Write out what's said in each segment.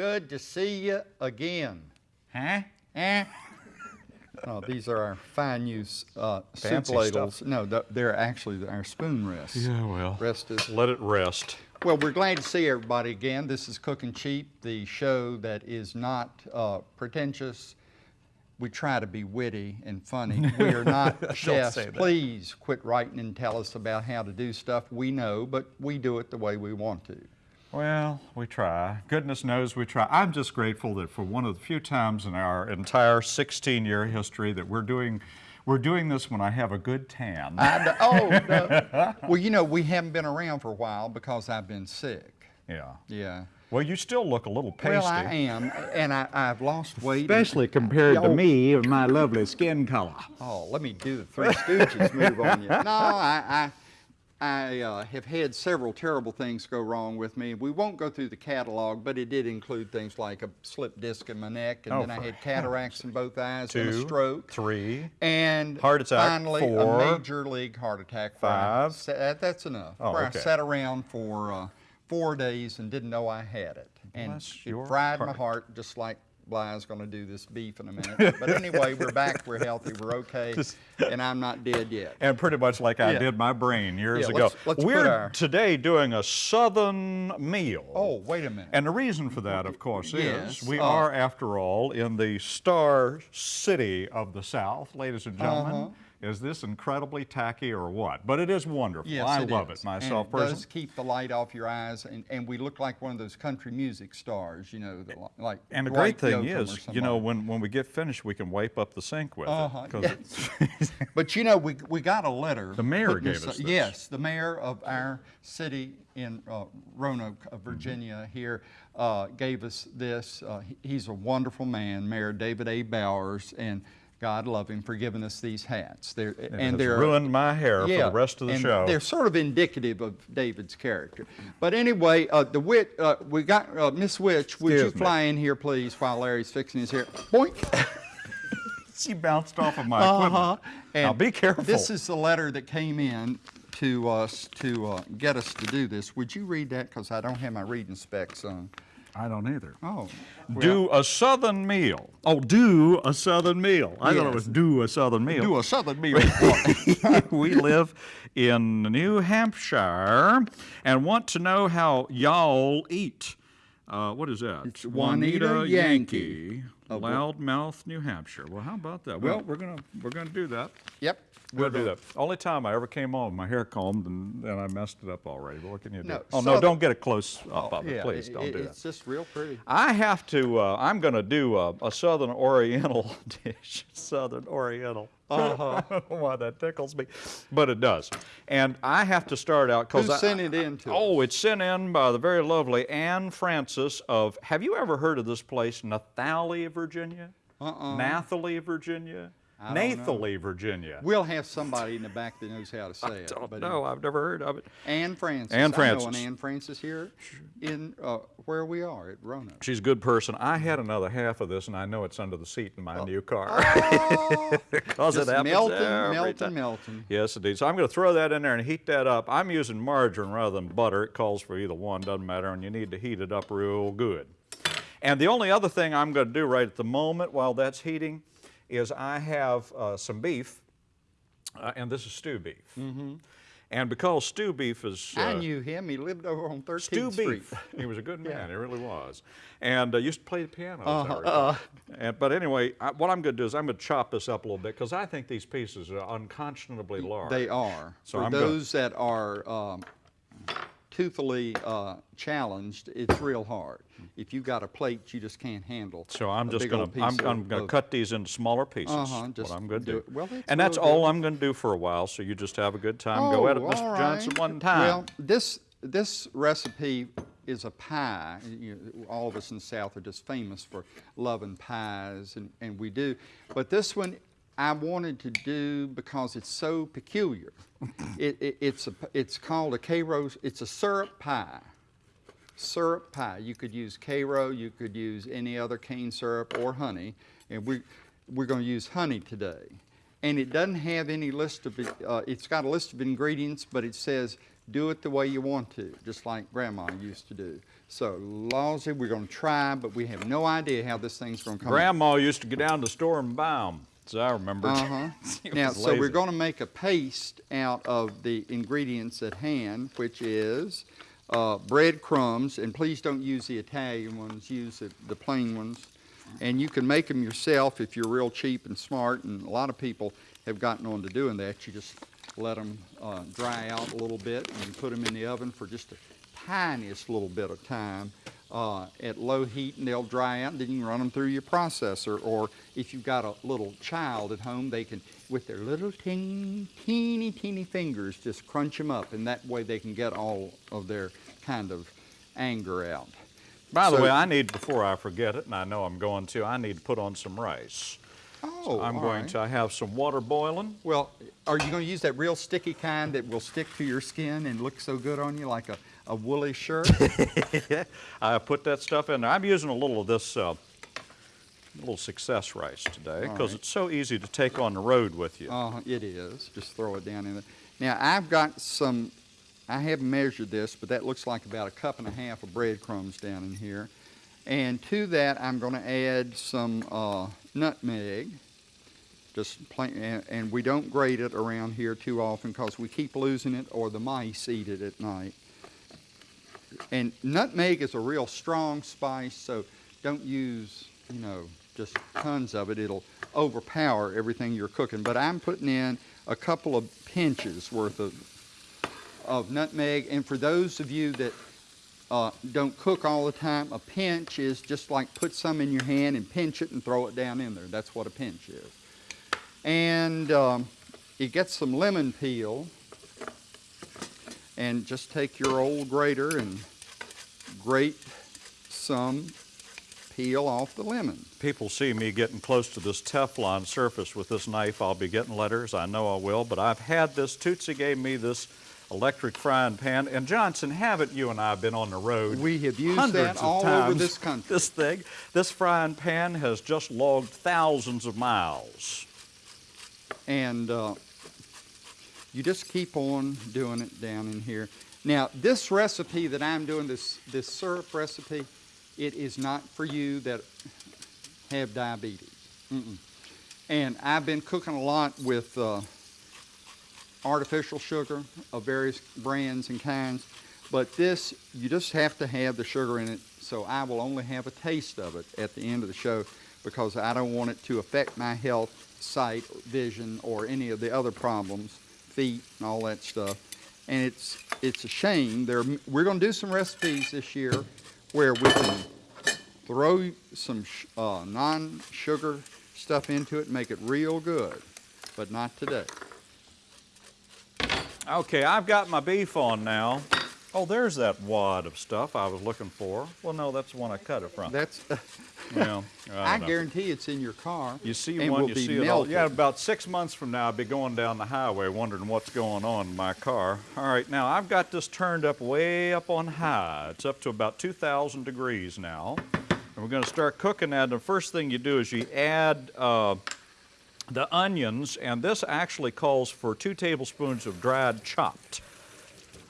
Howdy. Good to see you again. Huh? Eh? Uh, these are our fine use uh, soup Fancy ladles. stuff. No, th- they're actually our spoon rests. Yeah, well. Rest is Let it rest. Well, we're glad to see everybody again. This is Cooking Cheap, the show that is not uh, pretentious. We try to be witty and funny. We are not chefs. Please quit writing and tell us about how to do stuff. We know, but we do it the way we want to. Well, we try. Goodness knows we try. I'm just grateful that for one of the few times in our entire 16-year history that we're doing, we're doing this when I have a good tan. I d- oh, no. well, you know, we haven't been around for a while because I've been sick. yeah. Yeah. Well, you still look a little pasty. Well, I am, and I, I've lost weight. and- Especially compared to me and my lovely skin color. Oh, let me do the Three Stooges move on you. No, I, I, I uh, have had several terrible things go wrong with me. We won't go through the catalog, but it did include things like a slipped disc in my neck, and Oh, then I had cataracts in both eyes and a stroke. three, And Heart attack, finally, four. a major league heart attack. Five. sa- that- that's enough. Oh, where okay. I sat around for uh, four days and didn't know I had it. And Bless it fried my heart. heart just like Bly's going to do this beef in a minute. But anyway, we're back, we're healthy, we're okay, and I'm not dead yet. and pretty much like I Yeah. did my brain years Yeah, ago. let's- let's we're our- today doing a southern meal. Oh, wait a minute. And the reason for that, of course, Yes, is we uh, are, after all, in the star city of the South, ladies and gentlemen. Uh-huh. Is this incredibly tacky or what? But it is wonderful. Yes, I it love is. it myself and it personally. does keep the light off your eyes, and, and we look like one of those country music stars, you know, the, like And the great thing is, you know, when, when we get finished, we can wipe up the sink with Uh-huh, it. 'cause yes. But you know, we, we got a letter. The mayor gave us this. Yes, the mayor of our city in uh, Roanoke, uh, Virginia, here uh, gave us this. Uh, he's a wonderful man, Mayor David A. Bowers, and God love him for giving us these hats. They're, it and they're ruined my hair for the rest of the and show. They're sort of indicative of David's character. But anyway, uh, the wit, uh, we got uh, Miss Witch. Would you Excuse me. fly in here, please, while Larry's fixing his hair? Boink. she bounced off of my equipment. Now And be careful. This is the letter that came in to us to uh, get us to do this. Would you read that? Because I don't have my reading specs on. I don't either. Oh. do a southern meal. Oh, do a southern meal. I thought it was do a southern meal. Do a southern meal. we live in New Hampshire and want to know how y'all eat. Uh, what is that? It's Juanita Yankee of Wa- Loudmouth, New Hampshire. Well, how about that? Well, we're gonna we're gonna do that. yep. We'll do that. Only time I ever came on, with my hair combed, and, and I messed it up already. But what can you do? No, oh no! Don't get a close up of it, please. it- Don't it- do that. It's just real pretty. I have to, uh, I'm going to do a, a Southern Oriental dish. Southern Oriental. Uh-huh. I don't know why that tickles me, but it does. And I have to start out because Who sent it in to Oh, it's sent in by the very lovely Anne Francis of, have you ever heard of this place, Nathalie, Virginia? Uh-uh. Nathalie, Virginia? I don't know. Nathalie, Virginia. We'll have somebody in the back that knows how to say it. Don't know, I've never heard of it. Anne Francis. Ann I know Francis. an Anne Francis here in uh, where we are at Roanoke. She's a good person. I had another half of this, and I know it's under the seat in my new car. Oh, Because it just happens melting, every melting, time. melting. Yes, indeed. So I'm going to throw that in there and heat that up. I'm using margarine rather than butter. It calls for either one, doesn't matter, and you need to heat it up real good. And the only other thing I'm going to do right at the moment while that's heating is I have uh, some beef, uh, and this is stew beef. Mm-hmm. And because stew beef is uh, I knew him. He lived over on 13th Stew Street. Beef. He was a good man. He really was, and uh, used to play the piano. as I Uh-huh. And, but anyway, I, what I'm going to do is I'm going to chop this up a little bit because I think these pieces are unconscionably large. They are. So For I'm gonna- those that are um, toothily uh, challenged, it's real hard. If you've got a plate, you just can't handle. So I'm just going to I'm, I'm going to cut these into smaller pieces. Uh-huh, just what I'm going to do do. Well, that's and that's all good. I'm going to do for a while. So you just have a good time. Go at it, Oh, Mr. all Johnson, one time. Well, this this recipe is a pie. You know, all of us in the South are just famous for loving pies, and, and we do. But this one I wanted to do because it's so peculiar. it, it, it's a it's called a Karo. It's a syrup pie. Syrup pie. You could use Karo. You could use any other cane syrup or honey, and we we're going to use honey today. And it doesn't have any list of. Uh, it's got a list of ingredients, but it says do it the way you want to, just like Grandma used to do. So, Lawsy, we're going to try, but we have no idea how this thing's going to come. Grandma used to go down to the store and buy them, as I remember. Uh-huh. Now, so we're going to make a paste out of the ingredients at hand, which is uh, breadcrumbs, and please don't use the Italian ones, use the, the plain ones. And you can make them yourself if you're real cheap and smart, and a lot of people have gotten on to doing that. You just let them uh, dry out a little bit and put them in the oven for just the tiniest little bit of time uh, at low heat and they'll dry out and then you can run them through your processor or if you've got a little child at home they can with their little teeny teeny teeny fingers just crunch them up and that way they can get all of their kind of anger out. By the So- way, I need, before I forget it, and I know I'm going to, I need to put on some rice. Oh, I'm all going right. to, have some water boiling. Well, are you going to use that real sticky kind that will stick to your skin and look so good on you like a, a woolly shirt? I put that stuff in there. I'm using a little of this uh, little success rice today because right. it's so easy to take on the road with you. Uh, it is. Just throw it down in there. Now, I've got some, I haven't measured this, but that looks like about a cup and a half of breadcrumbs down in here. And to that, I'm going to add some uh, nutmeg. Just plain, and, and we don't grate it around here too often because we keep losing it or the mice eat it at night. And nutmeg is a real strong spice, so don't use, you know, just tons of it. It'll overpower everything you're cooking. But I'm putting in a couple of pinches worth of, of nutmeg. And for those of you that uh, don't cook all the time, a pinch is just like put some in your hand and pinch it and throw it down in there. That's what a pinch is. And um, you get some lemon peel and just take your old grater and grate some peel off the lemon. People see me getting close to this Teflon surface with this knife. I'll be getting letters. I know I will. But I've had this. Tootsie gave me this electric frying pan. And Johnson, haven't you and I been on the road? We have used hundreds that of all over this country. This thing, this frying pan has just logged thousands of miles. and uh, you just keep on doing it down in here. Now, this recipe that I'm doing, this, this syrup recipe, it is not for you that have diabetes. Mm-mm. And I've been cooking a lot with uh, artificial sugar of various brands and kinds, but this, you just have to have the sugar in it, so I will only have a taste of it at the end of the show because I don't want it to affect my health, sight, vision, or any of the other problems, feet and all that stuff. And it's, it's a shame. There, we're going to do some recipes this year where we can throw some uh, non-sugar stuff into it and make it real good, but not today. Okay, I've got my beef on now. Oh, there's that wad of stuff I was looking for. Well, no, that's the one I cut it from. That's, yeah, I don't guarantee it's in your car. You see one, you see it all. Yeah, about six months from now, I'll be going down the highway wondering what's going on in my car. All right, now I've got this turned up way up on high. It's up to about 2,000 degrees now. And we're going to start cooking that. The first thing you do is you add uh, the onions, and this actually calls for two tablespoons of dried chopped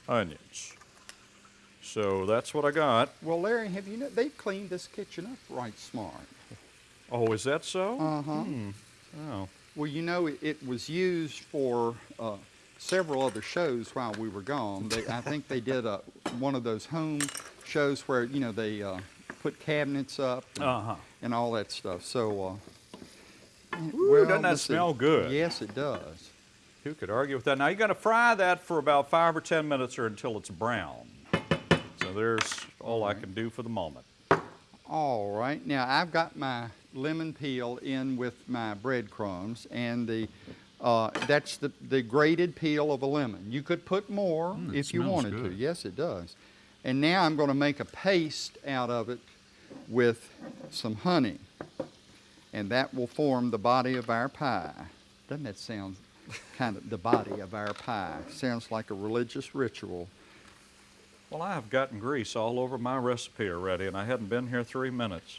onions. So that's what I got. Well, Larry, have you know, they've cleaned this kitchen up right smart. Oh, is that so? Uh-huh. Oh. Well, you know, it, it was used for uh, several other shows while we were gone. They, I think they did a, one of those home shows where, you know, they uh, put cabinets up and, Uh-huh. and all that stuff. So, Ooh, doesn't that smell good? Yes, it does. Who could argue with that? Now, you're going to fry that for about five or 10 minutes or until it's brown. So there's all I can do for the moment. All right. Now I've got my lemon peel in with my breadcrumbs, and the uh, that's the, the grated peel of a lemon. You could put more Mm, if you wanted to. Yes, it does. And now I'm going to make a paste out of it with some honey, and that will form the body of our pie. Doesn't that sound kind of the body of our pie? Sounds like a religious ritual. Well, I have gotten grease all over my recipe already, and I hadn't been here three minutes.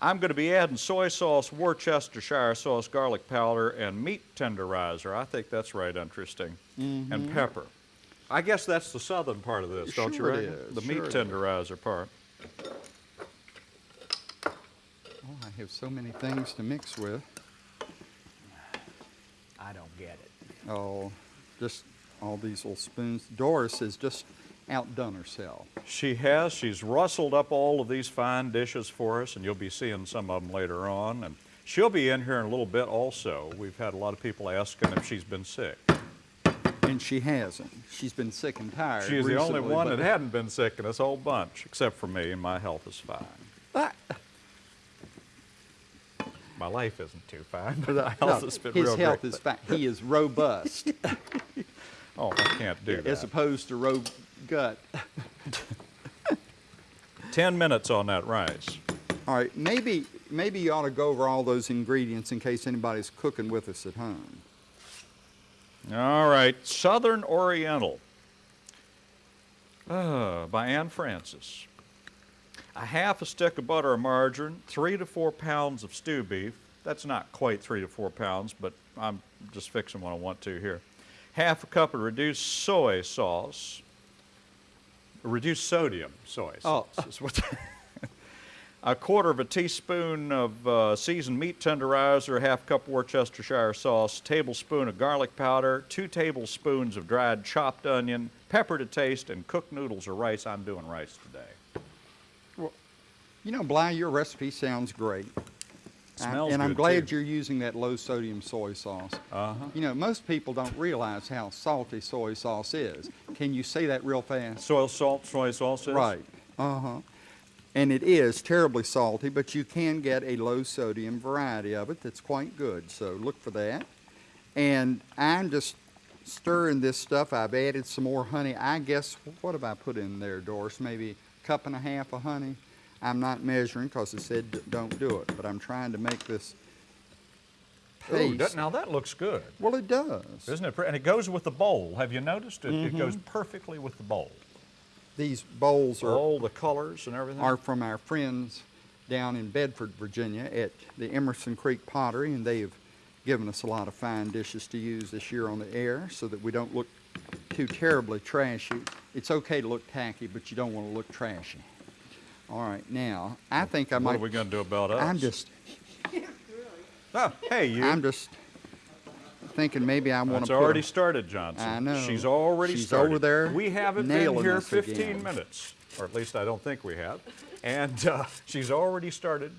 I'm going to be adding soy sauce, Worcestershire sauce, garlic powder, and meat tenderizer. I think that's right interesting. Mm-hmm. And pepper. I guess that's the southern part of this, don't you Sure reckon? is, The meat sure is. tenderizer part. I have so many things to mix with. I don't get it. Oh, just all these little spoons. Doris has just outdone herself. She has. She's rustled up all of these fine dishes for us, and you'll be seeing some of them later on. And she'll be in here in a little bit also. We've had a lot of people asking if she's been sick. And she hasn't. She's been sick and tired. She's the only one that hadn't been sick in this whole bunch, except for me, and my health is fine. My life isn't too fine, but no, health has been his health great. is fine. He is robust Oh, I can't do it. as that. opposed to ro gut. Ten minutes on that rice. All right, maybe maybe you ought to go over all those ingredients in case anybody's cooking with us at home. All right, Southern Oriental uh, by Anne Francis. A half a stick of butter or margarine, three to four pounds of stew beef. That's not quite three to four pounds, but I'm just fixing what I want to here. Half a cup of reduced soy sauce, reduced sodium soy Oh. sauce. is what a quarter of a teaspoon of uh, seasoned meat tenderizer, half cup Worcestershire sauce, tablespoon of garlic powder, two tablespoons of dried chopped onion, pepper to taste, and cooked noodles or rice. I'm doing rice today. You know, Bly, your recipe sounds great. I- and I'm glad too. you're using that low sodium soy sauce. Uh-huh. You know, most people don't realize how salty soy sauce is. Can you say that real fast? Soy salt, soy sauce. is? Right. Uh huh. And it is terribly salty, but you can get a low sodium variety of it that's quite good. So look for that. And I'm just stirring this stuff. I've added some more honey. I guess, what have I put in there, Doris? Maybe a cup and a half of honey? I'm not measuring because it said don't do it, but I'm trying to make this Ooh, now that looks good, well, it does. isn't it? And it goes with the bowl. Have you noticed it? It goes Mm-hmm. perfectly with the bowl. These bowls are All the colors and everything. are from our friends down in Bedford, Virginia at the Emerson Creek Pottery, and they have given us a lot of fine dishes to use this year on the air so that we don't look too terribly trashy. It's okay to look tacky, but you don't want to look trashy. All right, now, I think I what might. are we going to do about us? I'm just, Oh, hey, you. I'm just thinking maybe I want to put. already a- started, Johnson. I know. She's already She's started. over there We haven't been here 15 again. minutes, or at least I don't think we have. And uh, she's already started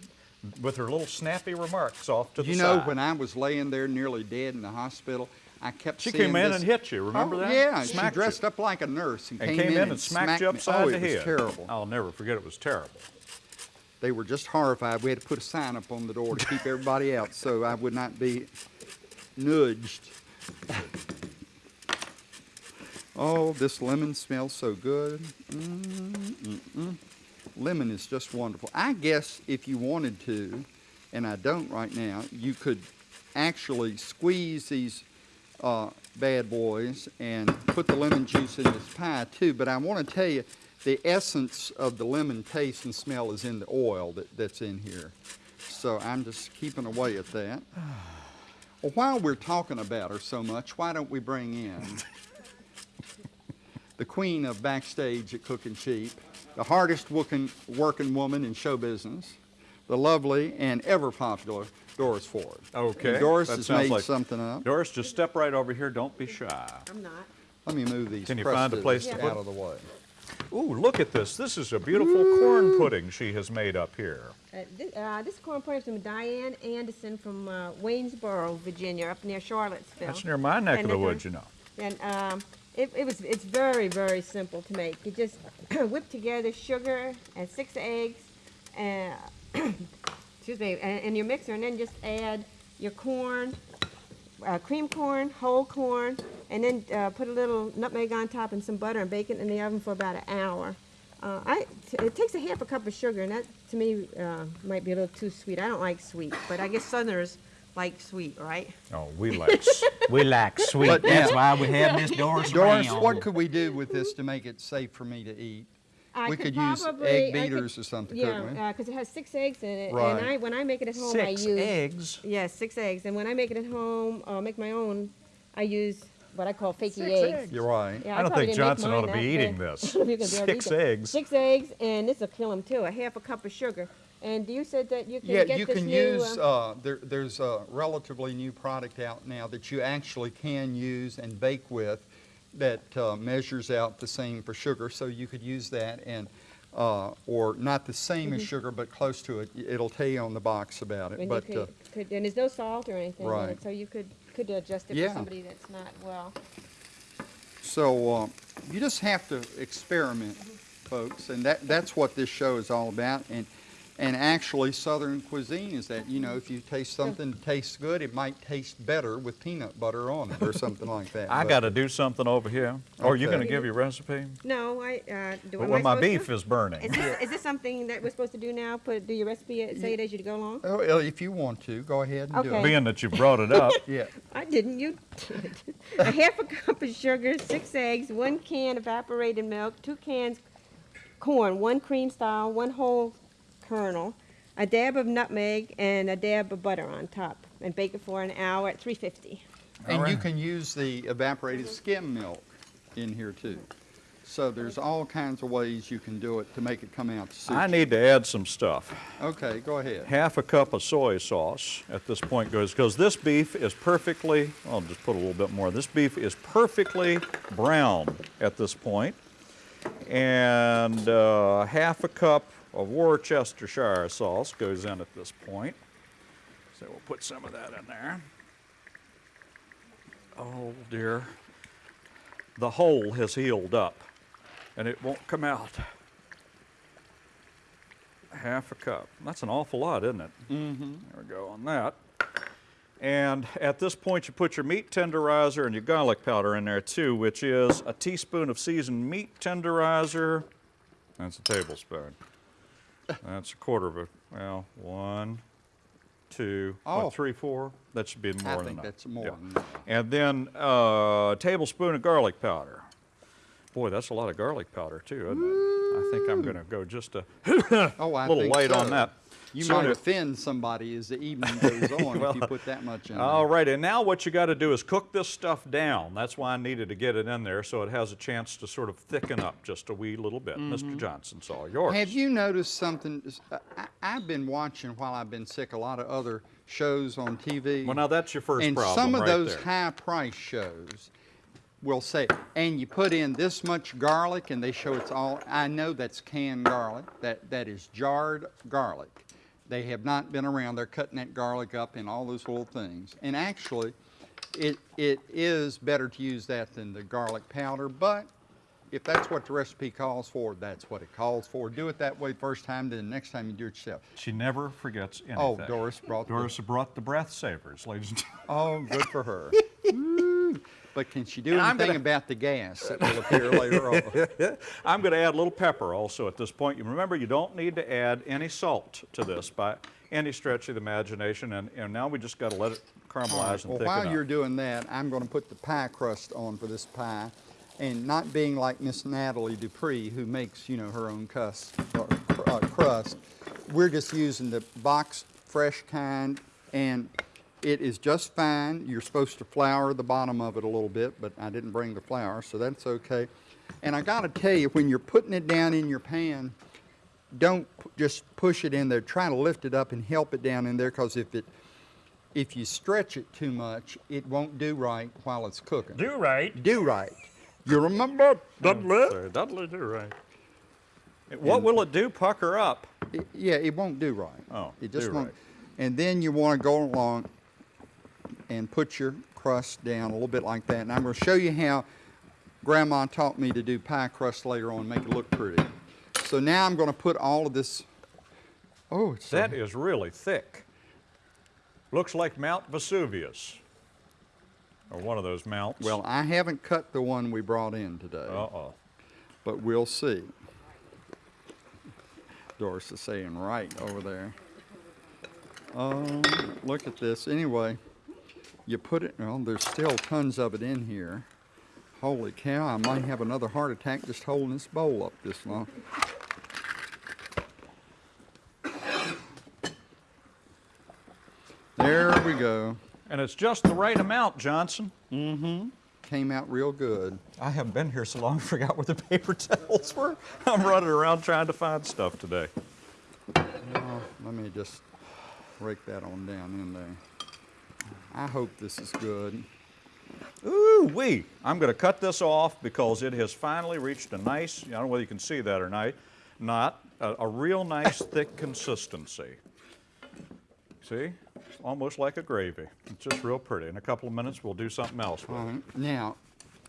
with her little snappy remarks off to the side. You know, side. when I was laying there nearly dead in the hospital, I kept She seeing came in this- and hit you, remember oh, that? Yeah, Smacked she dressed you. up like a nurse and, and came, came in, and smacked you me. upside oh, the it head. was terrible. I'll never forget. It was terrible. They were just horrified. We had to put a sign up on the door to keep everybody out so I would not be nudged. oh, this lemon smells so good. Mm, mm, mm. Lemon is just wonderful. I guess if you wanted to, and I don't right now, you could actually squeeze these uh, bad boys and put the lemon juice in this pie too. But I want to tell you, the essence of the lemon taste and smell is in the oil that, that's in here. So I'm just keeping away at that. Well, while we're talking about her so much, why don't we bring in the queen of backstage at Cooking Cheap, the hardest working, working woman in show business, the lovely and ever popular Doris Ford. Okay. And Doris that has sounds made like- something up. Doris, just step right over here. Don't be shy. I'm not. Let me move these Can you find a place crustables to put out of the way. Ooh, look at this. This is a beautiful corn pudding she has made up here. Uh, this, uh, this corn pudding is from Diane Anderson from uh, Waynesboro, Virginia, up near Charlottesville. That's near my neck of the uh, woods, you know. And um, it, it was it's very very simple to make. You just whip together sugar and six eggs, and excuse me, and, and your mixer, and then just add your corn, uh, cream corn, whole corn, and then uh, put a little nutmeg on top and some butter and bake it in the oven for about an hour. Uh, I, t- it takes a half a cup of sugar, and that to me uh, might be a little too sweet. I don't like sweet, but I guess Southerners like sweet, right? Oh, we like. We like sweet. But That's now- why we have Miss Doris Doris, Brown. what could we do with this to make it safe for me to eat? I We could use probably- egg I could- beaters or something, Yeah, couldn't we? because it has six eggs in it, Right. and I when I make it at home, I Six use eggs. yes, six eggs, and when I make it at home, uh, make my own, I use what I call fakey eggs. eggs. You're right. Yeah, I don't probably think didn't make Johnson mine ought to be eating big. this. I don't think I'll be able to Six eggs. Six eggs, and this will kill them too. A half a cup of sugar. And you said that you can Yeah, get you this can new. use, uh, uh, there, there's a relatively new product out now that you actually can use and bake with that uh, measures out the same for sugar, so you could use that and, uh, or not the same Mm-hmm. as sugar, but close to it. It'll tell you on the box about it, and but, you uh, could, could, and there's no salt or anything in Right. it, so you could could adjust it Yeah. for somebody that's not well. So uh, you just have to experiment, folks, and that, that's what this show is all about. And, and actually, Southern cuisine is that, you know, if you taste something that tastes good, it might taste better with peanut butter on it or something like that. I got to do something over here. Or are you going to give your recipe? No, I uh, do. am Well, I my beef to? is burning. Is this, is this something that we're supposed to do now? Put do your recipe, uh, say it as you go along. Oh, well, if you want to, go ahead and do it. Being that you brought it up, Yeah. I didn't. You did. a half a cup of sugar, six eggs, one can evaporated milk, two cans corn, one cream style, one whole kernel, a dab of nutmeg, and a dab of butter on top, and bake it for an hour at 350. And you can use the evaporated skim milk in here too. So there's all kinds of ways you can do it to make it come out to I need to add some stuff. Okay, go ahead. Half a cup of soy sauce at this point goes, because this beef is perfectly, I'll just put a little bit more. This beef is perfectly brown at this point. And uh, half a cup of Worcestershire sauce goes in at this point. So we'll put some of that in there. Oh dear. The hole has healed up and it won't come out. Half a cup. That's an awful lot, isn't it? Mm-hmm. There we go on that. And at this point, you put your meat tenderizer and your garlic powder in there too, which is a teaspoon of seasoned meat tenderizer. That's a tablespoon. That's a quarter of a, well, one, two, Oh. what, three, four? That should be more I than think that's more Yeah. than enough. And then uh, a tablespoon of garlic powder. Boy, that's a lot of garlic powder too, isn't it? I think I'm going to go just a Oh, little light on that. You might offend somebody as the evening goes on Well, if you put that much in there. All right, and now what you got to do is cook this stuff down. That's why I needed to get it in there so it has a chance to sort of thicken up just a wee little bit. Mr. Mm-hmm. Johnson, it's all yours. Have you noticed something? I, uh, I- I've been watching while I've been sick a lot of other shows on TV. Well, now that's your first and problem some of right those there. high price shows will say, and you put in this much garlic, and they show it's all. I know that's canned garlic. That that is jarred garlic. They have not been around. They're cutting that garlic up in all those little things. And actually, it it is better to use that than the garlic powder. But if that's what the recipe calls for, that's what it calls for. Do it that way first time. Then next time you do it yourself. She never forgets oh, anything. Oh, Doris brought the- Doris brought the breath savers, ladies and gentlemen. Oh, good for her. But can she do And I'm anything gonna- about the gas that will appear later on? I'm going to add a little pepper also at this point. You remember, you don't need to add any salt to this by any stretch of the imagination. And, and now we just got to let it caramelize and well, thicken while up. you're doing that, I'm going to put the pie crust on for this pie. And not being like Miss Nathalie Dupree, who makes, you know, her own uh, cr- uh, crust, we're just using the box fresh kind, and it is just fine. You're supposed to flour the bottom of it a little bit, but I didn't bring the flour, so that's okay. And I got to tell you, when you're putting it down in your pan, don't just push it in there. Try to lift it up and help it down in there, because if it if you stretch it too much, it won't do right while it's cooking. Do right. Do right. You remember? Dudley? Sorry, Dudley, do right. What will it do? Pucker up. It- yeah, it won't do right. Oh, it just do won't. right. And then you want to go along and put your crust down a little bit like that. And I'm going to show you how Grandma taught me to do pie crust later on, make it look pretty. So now I'm going to put all of this. Oh, it's That is really thick. Looks like Mount Vesuvius. Or one of those mounts. well. I haven't cut the one we brought in today. uh-oh. but we'll see. Doris is saying right over there. Um, look at this. Anyway, you put it, well, there's still tons of it in here. Holy cow, I might have another heart attack just holding this bowl up this long. There we go. And it's just the right amount, Johnson. Mm-hmm. Came out real good. I haven't been here so long, I forgot where the paper towels were. I'm running around trying to find stuff today. Well, let me just rake that on down in there. I hope this is good. Ooh wee! I'm going to cut this off because it has finally reached a nice, I don't know whether you can see that or not, not a, a real nice thick consistency. See? Almost like a gravy. It's just real pretty. In a couple of minutes, we'll do something else with All it. now,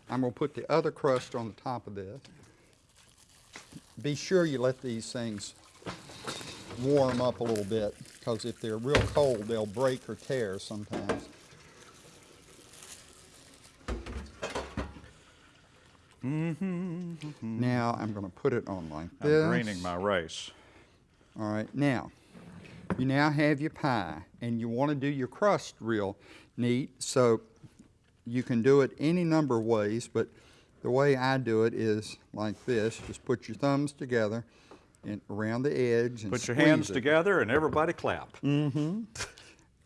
I'm gonna put the other crust on the top of this. Be sure you let these things warm up a little bit, because if they're real cold, they'll break or tear sometimes. Now, I'm gonna put it on like I'm this. greening my rice. All right, now, you now have your pie, and you want to do your crust real neat, so you can do it any number of ways, but the way I do it is like this. Just put your thumbs together and around the edge and Put your hands it. together and everybody clap. Mm-hmm.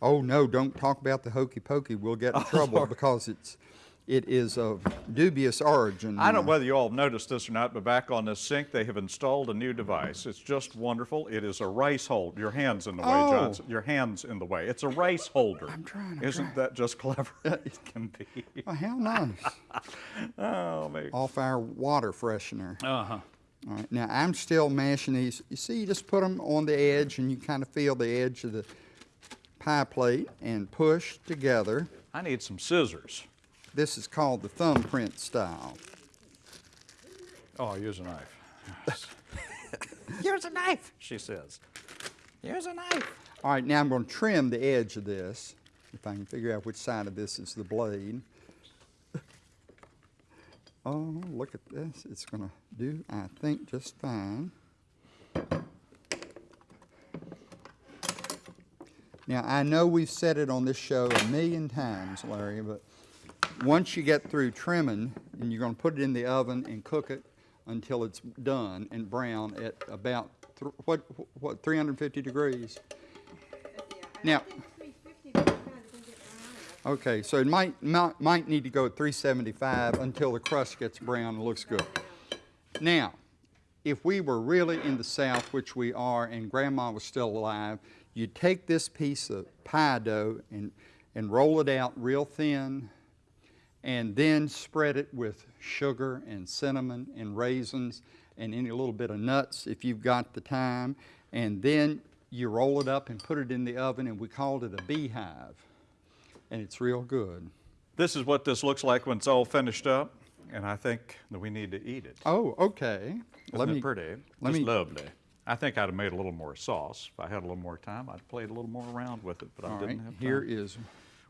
Oh, no, don't talk about the hokey pokey. We'll get in trouble because it's, it is of dubious origin. I don't know whether you all noticed this or not, but back on this sink, they have installed a new device. It's just wonderful. It is a rice holder. Your hand's in the way, Oh. Johnson. Your hand's in the way. It's a rice holder. I'm trying, I'm Isn't that just clever? it can be. Oh, how nice. Oh, me. Off our water freshener. Uh-huh. All right, now I'm still mashing these. You see, you just put them on the edge and you kind of feel the edge of the pie plate and push together. I need some scissors. This is called the thumbprint style. Oh, I'll use a knife. Here's a knife, she says. Here's a knife. All right, now I'm going to trim the edge of this, if I can figure out which side of this is the blade. Oh, look at this. It's going to do, I think, just fine. Now, I know we've said it on this show a million times, Larry, but once you get through trimming, and you're going to put it in the oven and cook it until it's done and brown at about, what, what, 350 degrees? Now, okay, so it might, might, might need to go at 375 until the crust gets brown and looks good. Now, if we were really in the South, which we are, and Grandma was still alive, you'd take this piece of pie dough and, and roll it out real thin, and then spread it with sugar and cinnamon and raisins and any little bit of nuts if you've got the time. And then you roll it up and put it in the oven, and we called it a beehive. And it's real good. This is what this looks like when it's all finished up, and I think that we need to eat it. Oh, okay. Isn't it pretty? let Just me- lovely. I think I'd have made a little more sauce. If I had a little more time, I'd played a little more around with it, but I didn't have time. here is,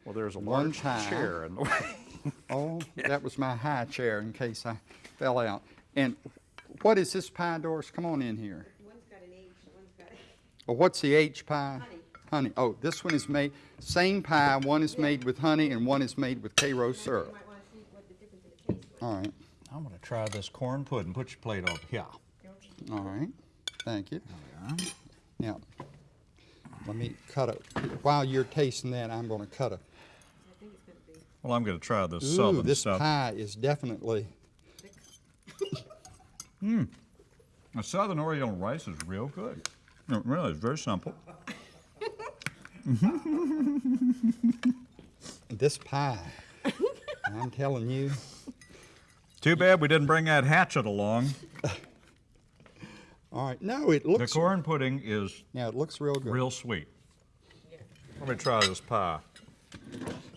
well, there's a large chair in the way. Oh, that was my high chair in case I fell out. And what is this pie, Doris? Come on in here. One's got an H, one's got a. Well, what's the H pie? Honey. Honey. Oh, this one is made, same pie, one is made with honey and one is made with Karo You syrup. might want to see what the difference in the taste. All right, I'm gonna try this corn pudding. Put your plate over here. all right. Thank you. Now, let me cut a, while you're tasting that, I'm gonna cut a, I think it's gonna be. Well, I'm gonna try this ooh, southern this stuff. pie is definitely, Mmm. The southern Oriental rice is real good. No, really, it's very simple. this pie, I'm telling you, Too bad we didn't bring that hatchet along. all right, no, it looks. The corn pudding is now it looks real good. real sweet. Let me try this pie.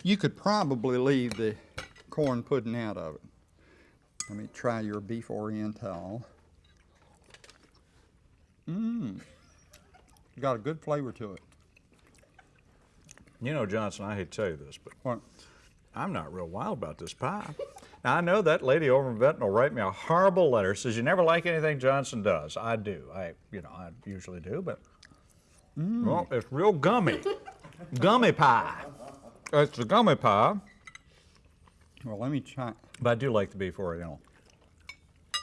You could probably leave the corn pudding out of it. Let me try your beef oriental. Mmm. Got a good flavor to it. You know, Johnson, I hate to tell you this, but What? I'm not real wild about this pie. Now, I know that lady over in Benton will write me a horrible letter, says you never like anything Johnson does. I do. I, you know, I usually do, but, mmm. well, it's real gummy. gummy pie. It's the gummy pie, Well, let me try. but I do like the beef oriental.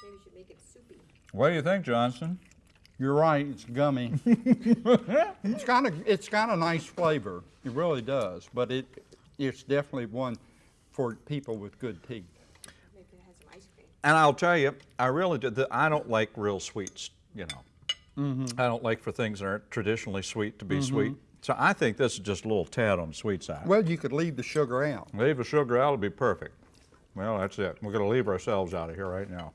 Maybe we should make it soupy. What do you think, Johnson? You're right, it's gummy. it's got a it's got a nice flavor. It really does, but it it's definitely one for people with good teeth. Maybe it has some ice cream. And I'll tell you, I really do. the- I don't like real sweets. You know, Mm-hmm. I don't like for things that aren't traditionally sweet to be sweet. So I think this is just a little tad on the sweet side. Well, you could leave the sugar out. Leave the sugar out, it'll be perfect. Well, that's it. We're going to leave ourselves out of here right now.